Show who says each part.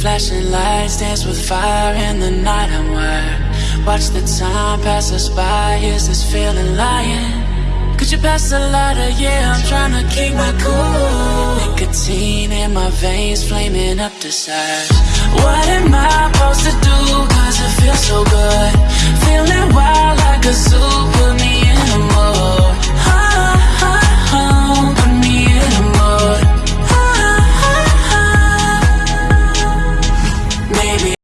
Speaker 1: Flashing lights dance with fire in the night. I'm wired. Watch the time pass us by, is this feeling lying? Could you pass the lighter? Yeah, I'm trying to keep my cool. Nicotine in my veins, flaming up desires What am I